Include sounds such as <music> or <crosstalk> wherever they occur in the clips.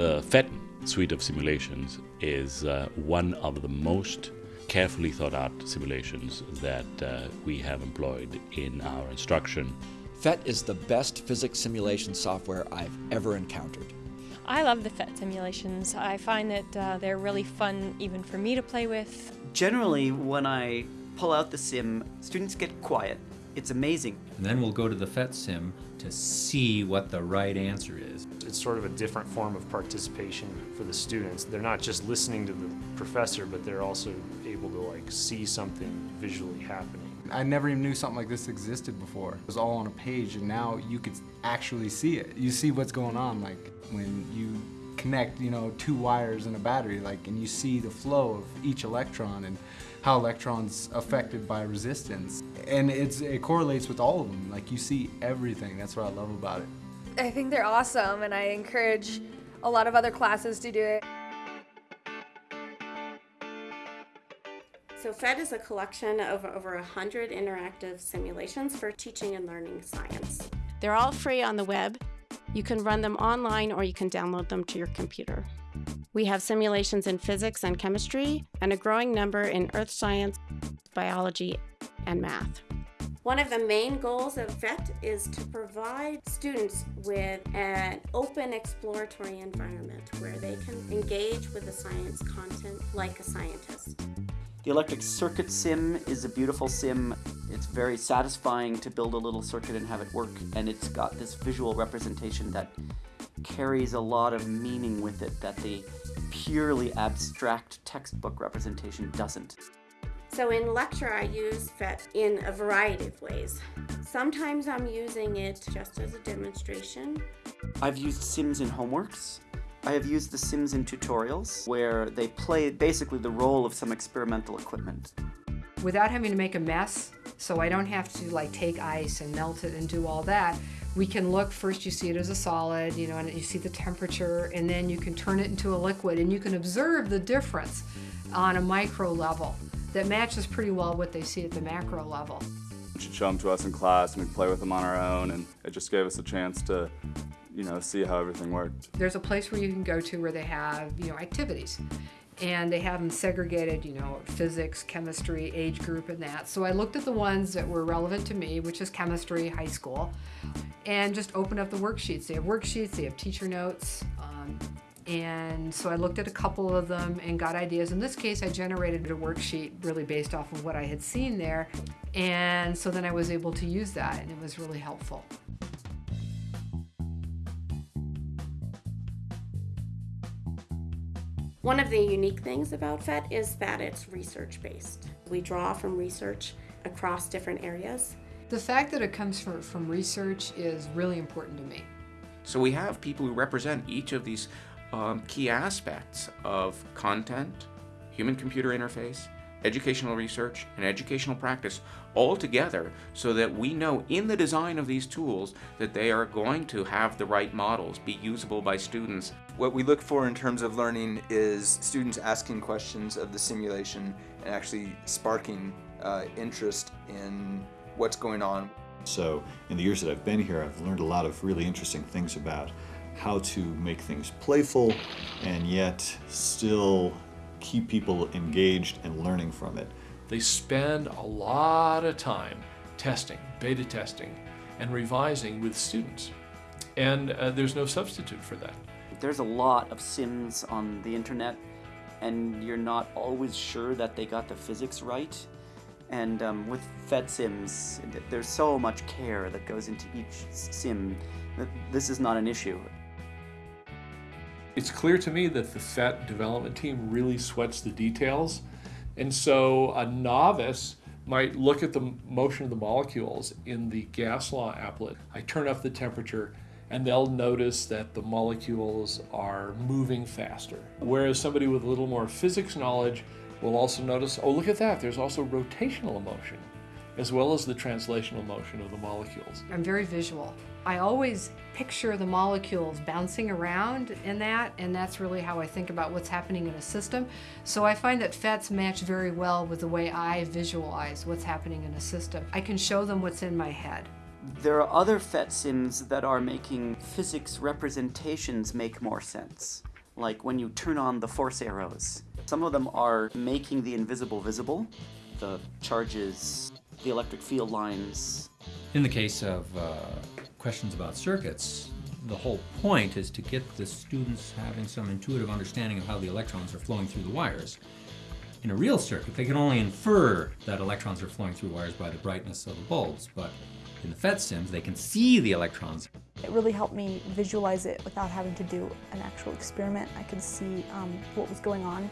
The PhET suite of simulations is uh, one of the most carefully thought out simulations that uh, we have employed in our instruction. PhET is the best physics simulation software I've ever encountered. I love the PhET simulations. I find that uh, they're really fun even for me to play with. Generally, when I pull out the sim, students get quiet. It's amazing. And then we'll go to the PhET sim to see what the right answer is. It's sort of a different form of participation for the students. They're not just listening to the professor, but they're also able to like see something visually happening. I never even knew something like this existed before. It was all on a page and now you could actually see it. You see what's going on like when you connect, you know, two wires and a battery like and you see the flow of each electron and how electrons affected by resistance. And it's, it correlates with all of them. Like you see everything. That's what I love about it. I think they're awesome and I encourage a lot of other classes to do it. So PhET is a collection of over 100 interactive simulations for teaching and learning science. They're all free on the web. You can run them online or you can download them to your computer. We have simulations in physics and chemistry and a growing number in earth science, biology, and math. One of the main goals of PhET is to provide students with an open exploratory environment where they can engage with the science content like a scientist. The electric circuit sim is a beautiful sim. It's very satisfying to build a little circuit and have it work, and it's got this visual representation that carries a lot of meaning with it that the purely abstract textbook representation doesn't. So in lecture I use PhET in a variety of ways. Sometimes I'm using it just as a demonstration. I've used sims in homeworks. I have used the sims in tutorials where they play basically the role of some experimental equipment. Without having to make a mess, so I don't have to like take ice and melt it and do all that, we can look, first you see it as a solid, you know, and you see the temperature, and then you can turn it into a liquid, and you can observe the difference on a micro level that matches pretty well what they see at the macro level. She'd show them to us in class and we'd play with them on our own and it just gave us a chance to you know, see how everything worked. There's a place where you can go to where they have, you know, activities. And they have them segregated, you know, physics, chemistry, age group, and that. So I looked at the ones that were relevant to me, which is chemistry, high school, and just opened up the worksheets. They have worksheets, they have teacher notes, um, and so I looked at a couple of them and got ideas. In this case, I generated a worksheet really based off of what I had seen there. And so then I was able to use that and it was really helpful. One of the unique things about PhET is that it's research-based. We draw from research across different areas. The fact that it comes from, from research is really important to me. So we have people who represent each of these um, key aspects of content, human-computer interface, educational research, and educational practice all together so that we know in the design of these tools that they are going to have the right models, be usable by students. What we look for in terms of learning is students asking questions of the simulation and actually sparking uh, interest in what's going on. So in the years that I've been here, I've learned a lot of really interesting things about how to make things playful and yet still keep people engaged and learning from it. They spend a lot of time testing, beta testing, and revising with students. And uh, there's no substitute for that. There's a lot of sims on the internet and you're not always sure that they got the physics right. And um, with PhET sims, there's so much care that goes into each sim that this is not an issue. It's clear to me that the PhET development team really sweats the details. And so a novice might look at the motion of the molecules in the gas law applet. I turn up the temperature and they'll notice that the molecules are moving faster. Whereas somebody with a little more physics knowledge will also notice, oh, look at that, there's also rotational motion, as well as the translational motion of the molecules. I'm very visual. I always picture the molecules bouncing around in that, and that's really how I think about what's happening in a system. So I find that PhETs match very well with the way I visualize what's happening in a system. I can show them what's in my head. There are other PhET sims that are making physics representations make more sense. like when you turn on the force arrows. Some of them are making the invisible visible, the charges, the electric field lines. In the case of uh, questions about circuits, the whole point is to get the students having some intuitive understanding of how the electrons are flowing through the wires. In a real circuit, they can only infer that electrons are flowing through wires by the brightness of the bulbs, but in the PhET sims, they can see the electrons. It really helped me visualize it without having to do an actual experiment. I could see um, what was going on.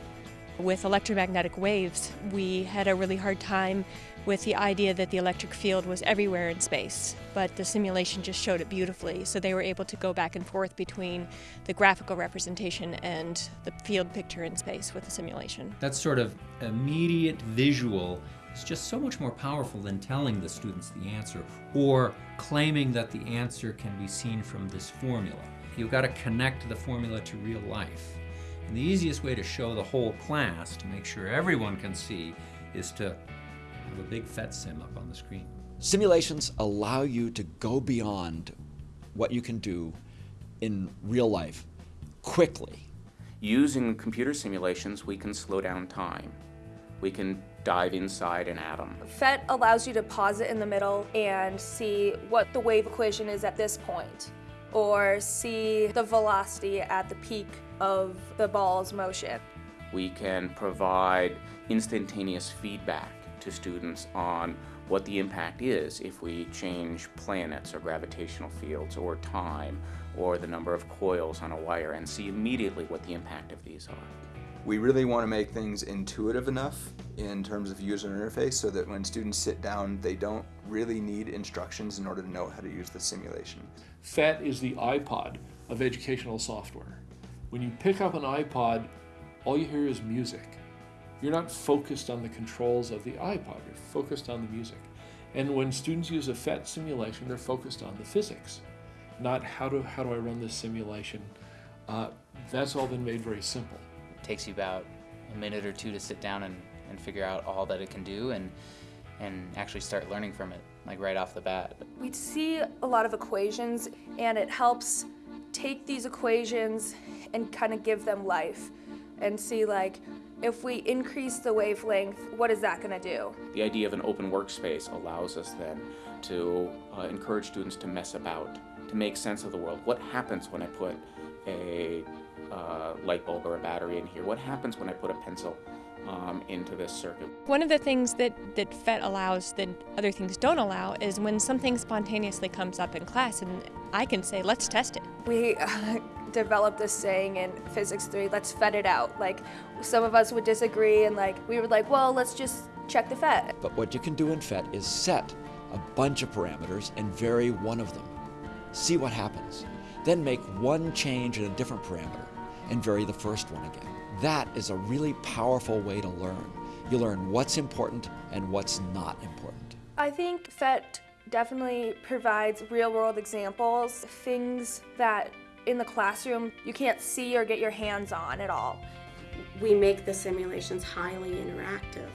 With electromagnetic waves, we had a really hard time with the idea that the electric field was everywhere in space, but the simulation just showed it beautifully. So they were able to go back and forth between the graphical representation and the field picture in space with the simulation. That sort of immediate visual is just so much more powerful than telling the students the answer or claiming that the answer can be seen from this formula. You've got to connect the formula to real life. And the easiest way to show the whole class, to make sure everyone can see, is to have a big PhET sim up on the screen. Simulations allow you to go beyond what you can do in real life quickly. Using computer simulations, we can slow down time. We can dive inside an atom. PhET allows you to pause it in the middle and see what the wave equation is at this point, or see the velocity at the peak of the ball's motion. We can provide instantaneous feedback to students on what the impact is if we change planets or gravitational fields or time or the number of coils on a wire and see immediately what the impact of these are. We really want to make things intuitive enough in terms of user interface so that when students sit down, they don't really need instructions in order to know how to use the simulation. PhET is the iPod of educational software. When you pick up an iPod, all you hear is music. You're not focused on the controls of the iPod, you're focused on the music. And when students use a PhET simulation, they're focused on the physics, not how do, how do I run this simulation. Uh, that's all been made very simple. It takes you about a minute or two to sit down and, and figure out all that it can do and, and actually start learning from it, like right off the bat. We see a lot of equations and it helps take these equations and kind of give them life and see like if we increase the wavelength, what is that going to do? The idea of an open workspace allows us then to uh, encourage students to mess about, to make sense of the world. What happens when I put a uh, light bulb or a battery in here? What happens when I put a pencil um, into this circuit? One of the things that, that PhET allows that other things don't allow is when something spontaneously comes up in class and I can say, let's test it. We <laughs> uh, developed this saying in physics 3, let's PhET it out. Like some of us would disagree and like we were like, well, let's just check the PhET. But what you can do in PhET is set a bunch of parameters and vary one of them. See what happens. Then make one change in a different parameter and vary the first one again. That is a really powerful way to learn. You learn what's important and what's not important. I think PhET definitely provides real world examples, things that in the classroom you can't see or get your hands on at all. We make the simulations highly interactive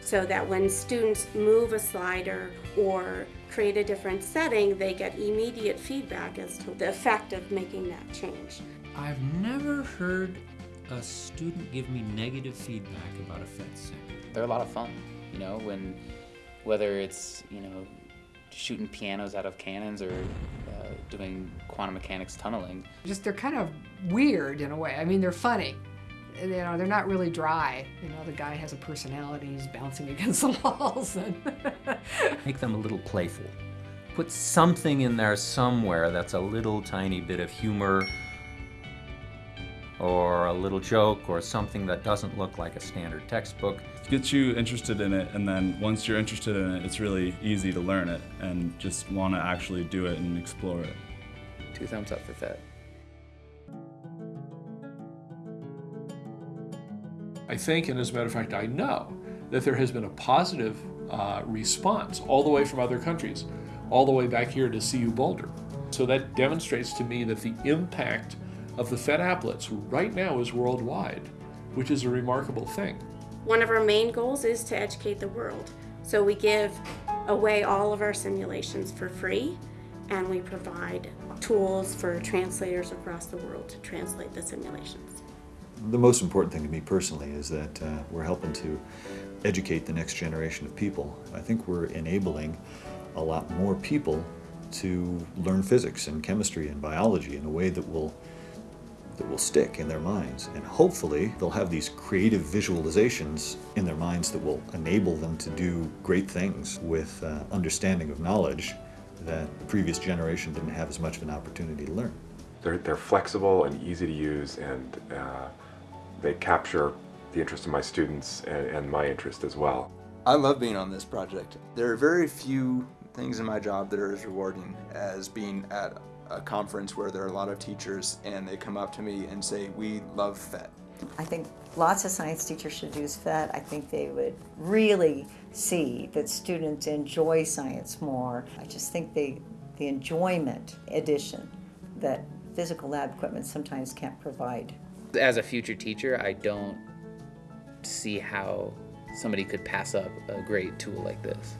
so that when students move a slider or create a different setting, they get immediate feedback as to the effect of making that change. I've never heard a student give me negative feedback about a PhET sim. They're a lot of fun, you know, when whether it's, you know, shooting pianos out of cannons or uh, doing quantum mechanics tunneling. Just they're kind of weird in a way. I mean, they're funny. You know, they're not really dry. You know, the guy has a personality, he's bouncing <laughs> against the walls. And <laughs> Make them a little playful. Put something in there somewhere that's a little tiny bit of humor or a little joke or something that doesn't look like a standard textbook. Gets you interested in it, and then once you're interested in it, it's really easy to learn it and just want to actually do it and explore it. Two thumbs up for PhET. I think, and as a matter of fact, I know that there has been a positive uh, response all the way from other countries, all the way back here to CU Boulder. So that demonstrates to me that the impact of the PhET applets right now is worldwide, which is a remarkable thing. One of our main goals is to educate the world. So we give away all of our simulations for free and we provide tools for translators across the world to translate the simulations. The most important thing to me personally is that uh, we're helping to educate the next generation of people. I think we're enabling a lot more people to learn physics and chemistry and biology in a way that will that will stick in their minds. And hopefully they'll have these creative visualizations in their minds that will enable them to do great things with uh, understanding of knowledge that the previous generation didn't have as much of an opportunity to learn. They're, they're flexible and easy to use and uh, they capture the interest of my students and, and my interest as well. I love being on this project. There are very few things in my job that are as rewarding as being at a conference where there are a lot of teachers and they come up to me and say, we love PhET. I think lots of science teachers should use PhET. I think they would really see that students enjoy science more. I just think they, the enjoyment addition that physical lab equipment sometimes can't provide. As a future teacher, I don't see how somebody could pass up a great tool like this.